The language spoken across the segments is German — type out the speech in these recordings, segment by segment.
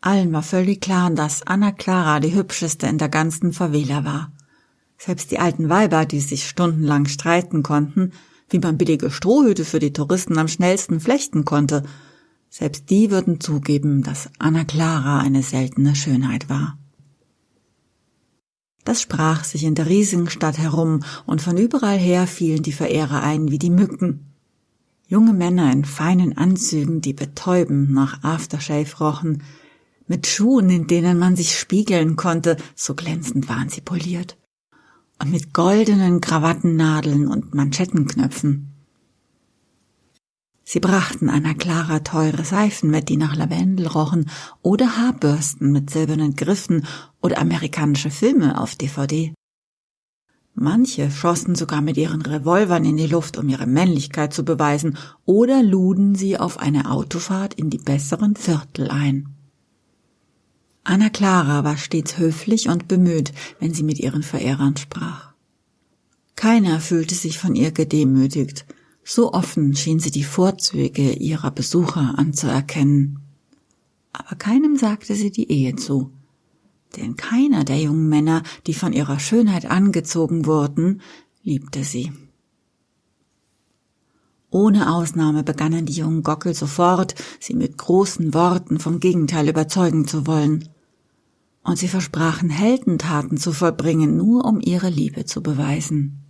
Allen war völlig klar, dass Anna Clara die hübscheste in der ganzen Favela war. Selbst die alten Weiber, die sich stundenlang streiten konnten, wie man billige Strohhüte für die Touristen am schnellsten flechten konnte, selbst die würden zugeben, dass Anna Clara eine seltene Schönheit war. Das sprach sich in der riesigen Stadt herum, und von überall her fielen die Verehrer ein wie die Mücken. Junge Männer in feinen Anzügen, die betäubend nach Aftershave rochen, mit Schuhen, in denen man sich spiegeln konnte, so glänzend waren sie poliert, und mit goldenen Krawattennadeln und Manschettenknöpfen. Sie brachten Anna Clara teure Seifen mit, die nach Lavendel rochen, oder Haarbürsten mit silbernen Griffen oder amerikanische Filme auf DVD. Manche schossen sogar mit ihren Revolvern in die Luft, um ihre Männlichkeit zu beweisen, oder luden sie auf eine Autofahrt in die besseren Viertel ein. Anna Clara war stets höflich und bemüht, wenn sie mit ihren Verehrern sprach. Keiner fühlte sich von ihr gedemütigt, so offen schien sie die Vorzüge ihrer Besucher anzuerkennen. Aber keinem sagte sie die Ehe zu, denn keiner der jungen Männer, die von ihrer Schönheit angezogen wurden, liebte sie. Ohne Ausnahme begannen die jungen Gockel sofort, sie mit großen Worten vom Gegenteil überzeugen zu wollen. Und sie versprachen Heldentaten zu vollbringen, nur um ihre Liebe zu beweisen.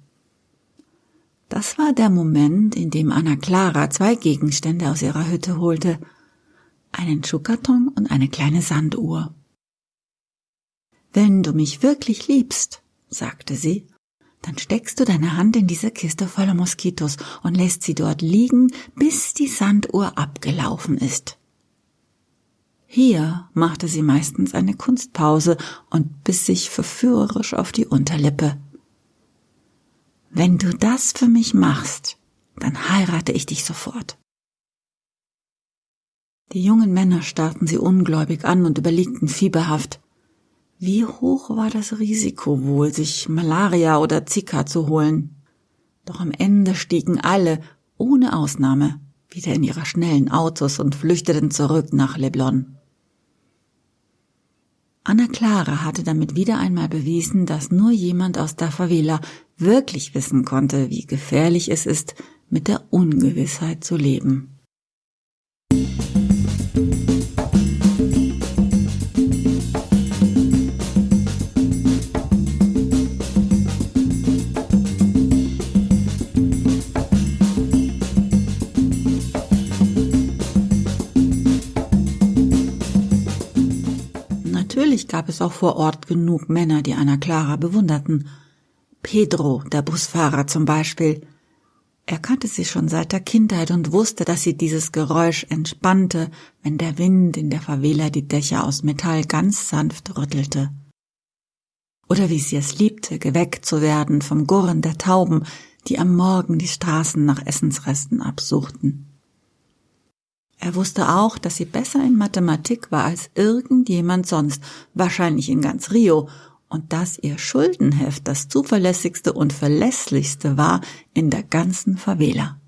Das war der Moment, in dem Anna Clara zwei Gegenstände aus ihrer Hütte holte, einen Schuhkarton und eine kleine Sanduhr. Wenn du mich wirklich liebst, sagte sie, dann steckst du deine Hand in diese Kiste voller Moskitos und lässt sie dort liegen, bis die Sanduhr abgelaufen ist. Hier machte sie meistens eine Kunstpause und biss sich verführerisch auf die Unterlippe. Wenn du das für mich machst, dann heirate ich dich sofort. Die jungen Männer starrten sie ungläubig an und überlegten fieberhaft. Wie hoch war das Risiko wohl, sich Malaria oder Zika zu holen? Doch am Ende stiegen alle, ohne Ausnahme, wieder in ihre schnellen Autos und flüchteten zurück nach Leblon. Anna Clara hatte damit wieder einmal bewiesen, dass nur jemand aus der Favela wirklich wissen konnte, wie gefährlich es ist, mit der Ungewissheit zu leben. Gab es auch vor Ort genug Männer, die Anna Clara bewunderten. Pedro, der Busfahrer zum Beispiel. Er kannte sie schon seit der Kindheit und wusste, dass sie dieses Geräusch entspannte, wenn der Wind in der Favela die Dächer aus Metall ganz sanft rüttelte. Oder wie sie es liebte, geweckt zu werden vom Gurren der Tauben, die am Morgen die Straßen nach Essensresten absuchten. Er wusste auch, dass sie besser in Mathematik war als irgendjemand sonst, wahrscheinlich in ganz Rio, und dass ihr Schuldenheft das zuverlässigste und verlässlichste war in der ganzen Favela.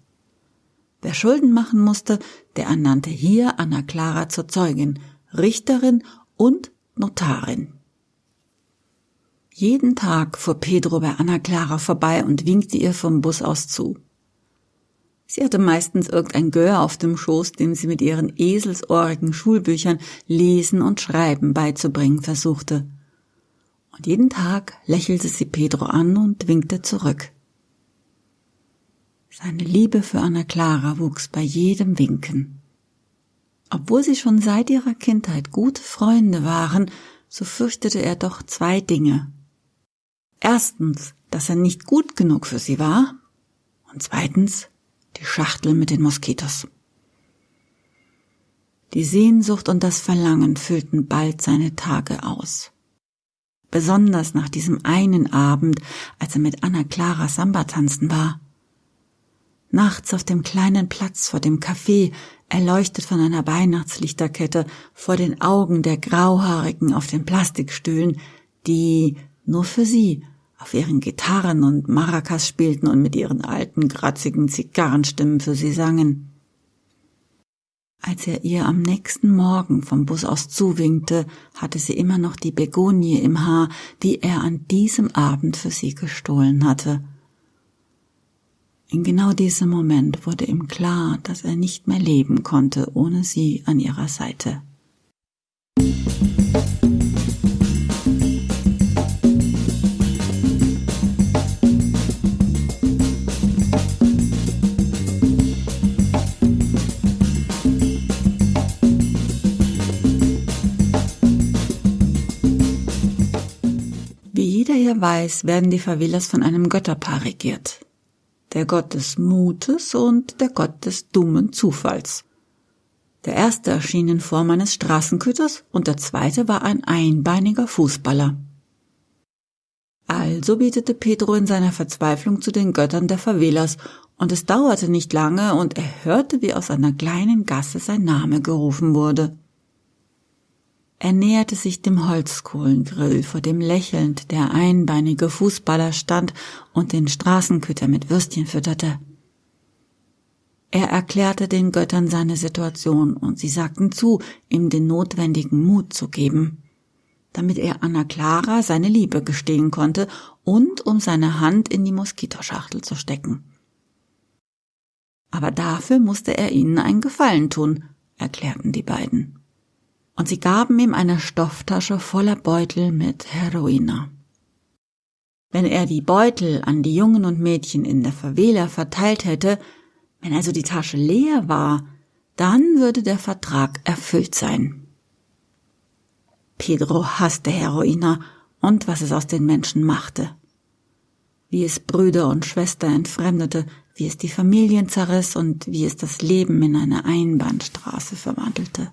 Wer Schulden machen musste, der ernannte hier Anna Clara zur Zeugin, Richterin und Notarin. Jeden Tag fuhr Pedro bei Anna Clara vorbei und winkte ihr vom Bus aus zu. Sie hatte meistens irgendein Gör auf dem Schoß, dem sie mit ihren eselsohrigen Schulbüchern Lesen und Schreiben beizubringen versuchte. Und jeden Tag lächelte sie Pedro an und winkte zurück. Seine Liebe für Anna Clara wuchs bei jedem Winken. Obwohl sie schon seit ihrer Kindheit gute Freunde waren, so fürchtete er doch zwei Dinge. Erstens, dass er nicht gut genug für sie war, und zweitens, die Schachtel mit den Moskitos. Die Sehnsucht und das Verlangen füllten bald seine Tage aus. Besonders nach diesem einen Abend, als er mit Anna Clara Samba tanzen war. Nachts auf dem kleinen Platz vor dem Café, erleuchtet von einer Weihnachtslichterkette, vor den Augen der Grauhaarigen auf den Plastikstühlen, die nur für sie auf ihren Gitarren und Maracas spielten und mit ihren alten, kratzigen Zigarrenstimmen für sie sangen. Als er ihr am nächsten Morgen vom Bus aus zuwinkte, hatte sie immer noch die Begonie im Haar, die er an diesem Abend für sie gestohlen hatte. In genau diesem Moment wurde ihm klar, dass er nicht mehr leben konnte ohne sie an ihrer Seite. Weiß, werden die Favelas von einem Götterpaar regiert. Der Gott des Mutes und der Gott des dummen Zufalls. Der erste erschien in Form eines Straßenköters und der zweite war ein einbeiniger Fußballer. Also betete Pedro in seiner Verzweiflung zu den Göttern der Favelas, und es dauerte nicht lange, und er hörte, wie aus einer kleinen Gasse sein Name gerufen wurde. Er näherte sich dem Holzkohlengrill, vor dem lächelnd der einbeinige Fußballer stand und den Straßenköter mit Würstchen fütterte. Er erklärte den Göttern seine Situation und sie sagten zu, ihm den notwendigen Mut zu geben, damit er Anna Clara seine Liebe gestehen konnte und um seine Hand in die Moskitoschachtel zu stecken. Aber dafür musste er ihnen einen Gefallen tun, erklärten die beiden und sie gaben ihm eine Stofftasche voller Beutel mit Heroina. Wenn er die Beutel an die Jungen und Mädchen in der Favela verteilt hätte, wenn also die Tasche leer war, dann würde der Vertrag erfüllt sein. Pedro hasste Heroina und was es aus den Menschen machte. Wie es Brüder und Schwester entfremdete, wie es die Familien zerriss und wie es das Leben in eine Einbahnstraße verwandelte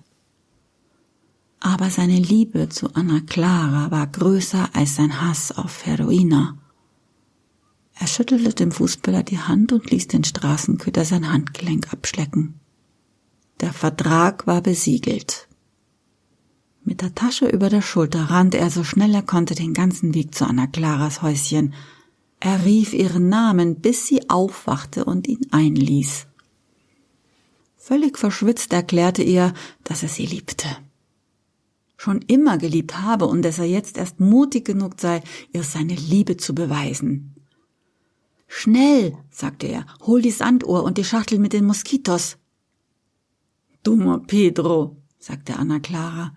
aber seine Liebe zu Anna Clara war größer als sein Hass auf Heroina. Er schüttelte dem Fußballer die Hand und ließ den Straßenköter sein Handgelenk abschlecken. Der Vertrag war besiegelt. Mit der Tasche über der Schulter rannte er so schnell er konnte den ganzen Weg zu Anna Claras Häuschen. Er rief ihren Namen, bis sie aufwachte und ihn einließ. Völlig verschwitzt erklärte er, dass er sie liebte schon immer geliebt habe und dass er jetzt erst mutig genug sei, ihr seine Liebe zu beweisen. Schnell, sagte er, hol die Sanduhr und die Schachtel mit den Moskitos. Dummer Pedro, sagte Anna Clara,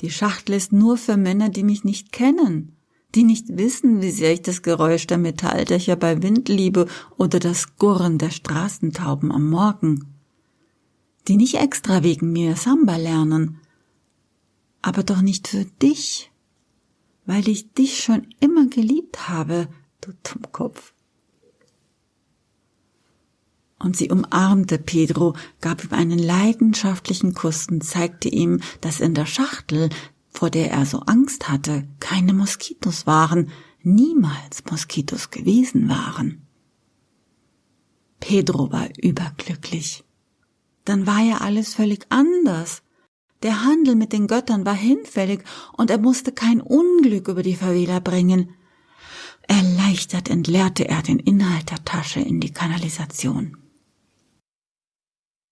die Schachtel ist nur für Männer, die mich nicht kennen, die nicht wissen, wie sehr ich das Geräusch der Metalldächer bei Wind liebe oder das Gurren der Straßentauben am Morgen, die nicht extra wegen mir Samba lernen, aber doch nicht für dich, weil ich dich schon immer geliebt habe, du Dummkopf. Und sie umarmte Pedro, gab ihm einen leidenschaftlichen Kuss und zeigte ihm, dass in der Schachtel, vor der er so Angst hatte, keine Moskitos waren, niemals Moskitos gewesen waren. Pedro war überglücklich. Dann war ja alles völlig anders. Der Handel mit den Göttern war hinfällig und er musste kein Unglück über die Favela bringen. Erleichtert entleerte er den Inhalt der Tasche in die Kanalisation.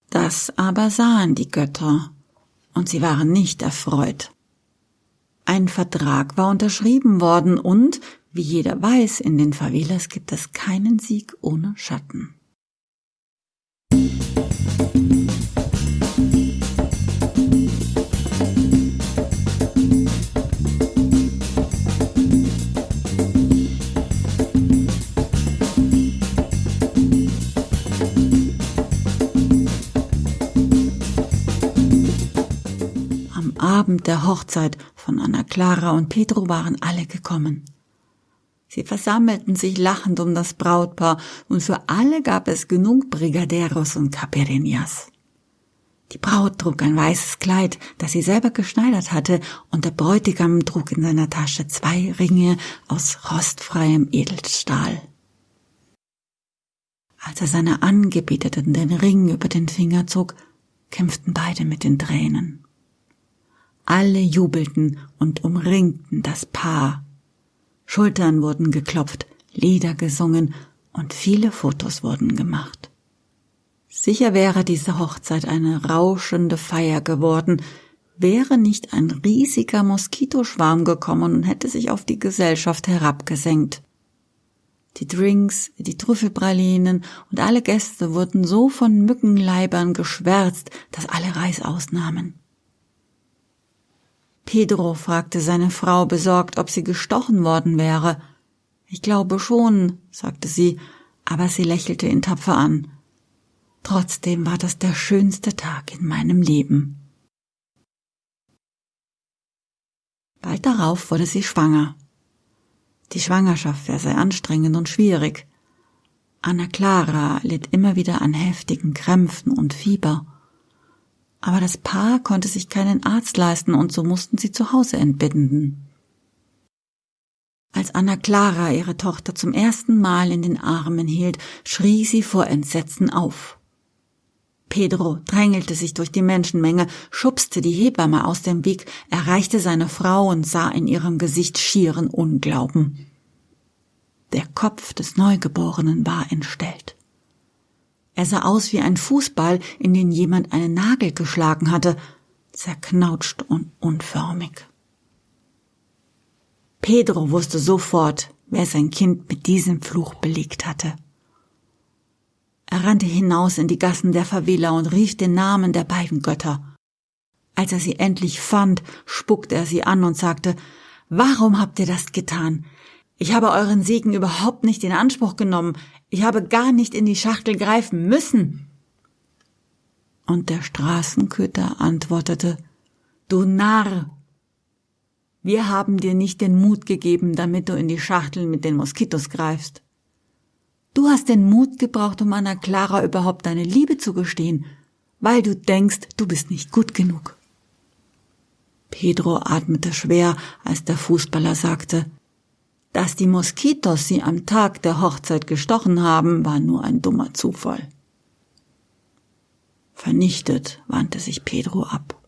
Das aber sahen die Götter, und sie waren nicht erfreut. Ein Vertrag war unterschrieben worden und, wie jeder weiß, in den Favelas gibt es keinen Sieg ohne Schatten. Abend der Hochzeit von Anna Clara und Pedro waren alle gekommen. Sie versammelten sich lachend um das Brautpaar und für alle gab es genug Brigaderos und Caperinas. Die Braut trug ein weißes Kleid, das sie selber geschneidert hatte, und der Bräutigam trug in seiner Tasche zwei Ringe aus rostfreiem Edelstahl. Als er seiner Angebeteten den Ring über den Finger zog, kämpften beide mit den Tränen. Alle jubelten und umringten das Paar. Schultern wurden geklopft, Lieder gesungen und viele Fotos wurden gemacht. Sicher wäre diese Hochzeit eine rauschende Feier geworden, wäre nicht ein riesiger Moskitoschwarm gekommen und hätte sich auf die Gesellschaft herabgesenkt. Die Drinks, die Trüffelpralinen und alle Gäste wurden so von Mückenleibern geschwärzt, dass alle Reißaus nahmen. Pedro fragte seine Frau besorgt, ob sie gestochen worden wäre. Ich glaube schon, sagte sie, aber sie lächelte ihn tapfer an. Trotzdem war das der schönste Tag in meinem Leben. Bald darauf wurde sie schwanger. Die Schwangerschaft wäre sehr anstrengend und schwierig. Anna Clara litt immer wieder an heftigen Krämpfen und Fieber. Aber das Paar konnte sich keinen Arzt leisten und so mussten sie zu Hause entbinden. Als Anna Clara ihre Tochter zum ersten Mal in den Armen hielt, schrie sie vor Entsetzen auf. Pedro drängelte sich durch die Menschenmenge, schubste die Hebamme aus dem Weg, erreichte seine Frau und sah in ihrem Gesicht schieren Unglauben. Der Kopf des Neugeborenen war entstellt. Er sah aus wie ein Fußball, in den jemand einen Nagel geschlagen hatte, zerknautscht und unförmig. Pedro wusste sofort, wer sein Kind mit diesem Fluch belegt hatte. Er rannte hinaus in die Gassen der Favela und rief den Namen der beiden Götter. Als er sie endlich fand, spuckte er sie an und sagte, Warum habt ihr das getan? Ich habe euren Segen überhaupt nicht in Anspruch genommen. Ich habe gar nicht in die Schachtel greifen müssen. Und der Straßenköter antwortete, Du Narr! Wir haben dir nicht den Mut gegeben, damit du in die Schachtel mit den Moskitos greifst. Du hast den Mut gebraucht, um Anna Clara überhaupt deine Liebe zu gestehen, weil du denkst, du bist nicht gut genug. Pedro atmete schwer, als der Fußballer sagte, dass die Moskitos sie am Tag der Hochzeit gestochen haben, war nur ein dummer Zufall. Vernichtet wandte sich Pedro ab.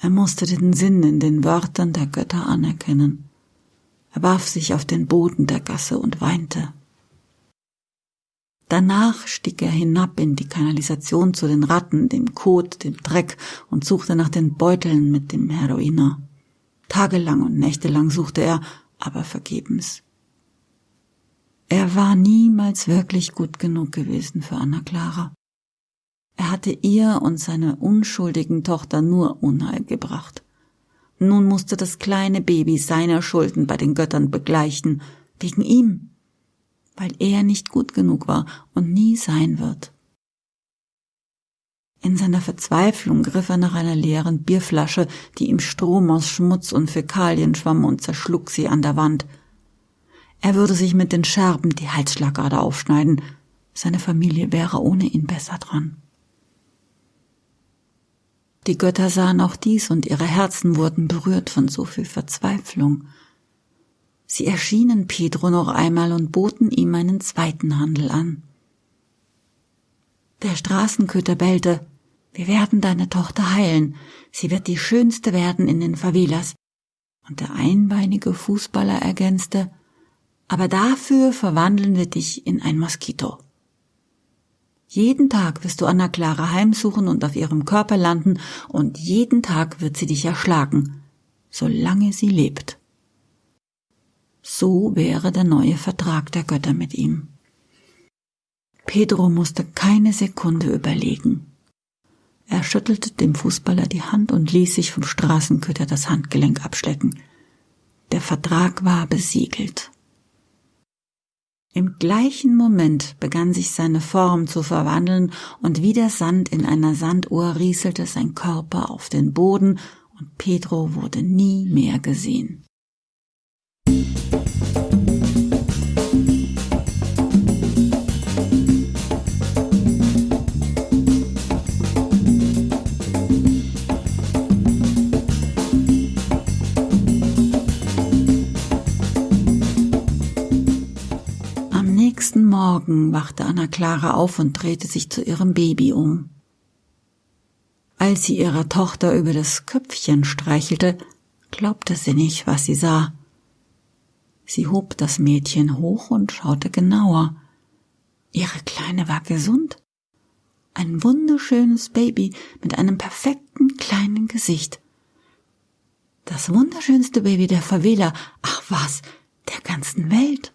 Er musste den Sinn in den Wörtern der Götter anerkennen. Er warf sich auf den Boden der Gasse und weinte. Danach stieg er hinab in die Kanalisation zu den Ratten, dem Kot, dem Dreck und suchte nach den Beuteln mit dem Heroiner. Tagelang und nächtelang suchte er, aber vergebens. Er war niemals wirklich gut genug gewesen für Anna Clara. Er hatte ihr und seiner unschuldigen Tochter nur Unheil gebracht. Nun musste das kleine Baby seiner Schulden bei den Göttern begleichen, wegen ihm weil er nicht gut genug war und nie sein wird. In seiner Verzweiflung griff er nach einer leeren Bierflasche, die im Strom aus Schmutz und Fäkalien schwamm und zerschlug sie an der Wand. Er würde sich mit den Scherben die Halsschlagader aufschneiden. Seine Familie wäre ohne ihn besser dran. Die Götter sahen auch dies und ihre Herzen wurden berührt von so viel Verzweiflung. Sie erschienen Pedro noch einmal und boten ihm einen zweiten Handel an. Der Straßenköter bellte, wir werden deine Tochter heilen, sie wird die schönste werden in den Favelas. Und der einbeinige Fußballer ergänzte, aber dafür verwandeln wir dich in ein Moskito. Jeden Tag wirst du Anna Clara heimsuchen und auf ihrem Körper landen, und jeden Tag wird sie dich erschlagen, solange sie lebt. So wäre der neue Vertrag der Götter mit ihm. Pedro musste keine Sekunde überlegen. Er schüttelte dem Fußballer die Hand und ließ sich vom Straßenköter das Handgelenk abschlecken. Der Vertrag war besiegelt. Im gleichen Moment begann sich seine Form zu verwandeln, und wie der Sand in einer Sanduhr rieselte sein Körper auf den Boden, und Pedro wurde nie mehr gesehen. Nächsten Morgen wachte Anna Clara auf und drehte sich zu ihrem Baby um. Als sie ihrer Tochter über das Köpfchen streichelte, glaubte sie nicht, was sie sah. Sie hob das Mädchen hoch und schaute genauer. Ihre Kleine war gesund. Ein wunderschönes Baby mit einem perfekten kleinen Gesicht. Das wunderschönste Baby der Favela, ach was, der ganzen Welt.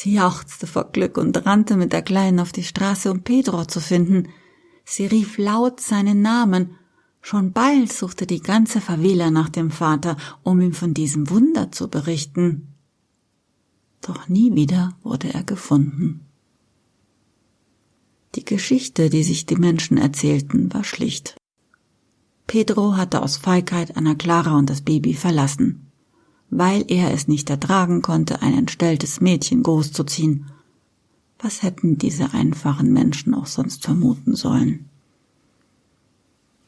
Sie jauchzte vor Glück und rannte mit der Kleinen auf die Straße, um Pedro zu finden. Sie rief laut seinen Namen. Schon bald suchte die ganze Favela nach dem Vater, um ihm von diesem Wunder zu berichten. Doch nie wieder wurde er gefunden. Die Geschichte, die sich die Menschen erzählten, war schlicht. Pedro hatte aus Feigheit Anna Clara und das Baby verlassen, weil er es nicht ertragen konnte, ein entstelltes Mädchen großzuziehen. Was hätten diese einfachen Menschen auch sonst vermuten sollen?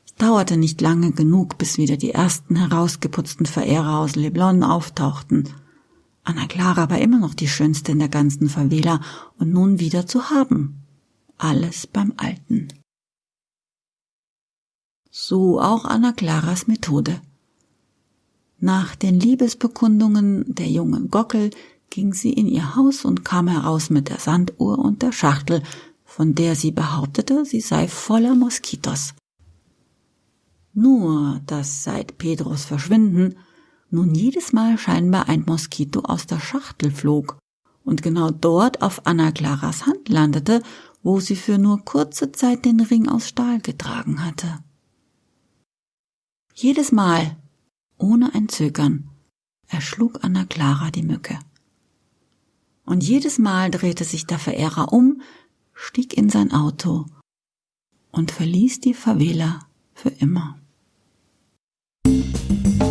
Es dauerte nicht lange genug, bis wieder die ersten herausgeputzten Verehrer aus Leblon auftauchten. Anna Clara war immer noch die schönste in der ganzen Favela und nun wieder zu haben. Alles beim Alten. So auch Anna Claras Methode. Nach den Liebesbekundungen der jungen Gockel ging sie in ihr Haus und kam heraus mit der Sanduhr und der Schachtel, von der sie behauptete, sie sei voller Moskitos. Nur, dass seit Pedros Verschwinden nun jedes Mal scheinbar ein Moskito aus der Schachtel flog und genau dort auf Anna Claras Hand landete, wo sie für nur kurze Zeit den Ring aus Stahl getragen hatte. Jedes Mal, ohne ein Zögern. erschlug Anna Clara die Mücke. Und jedes Mal drehte sich der Verehrer um, stieg in sein Auto und verließ die Favela für immer. Musik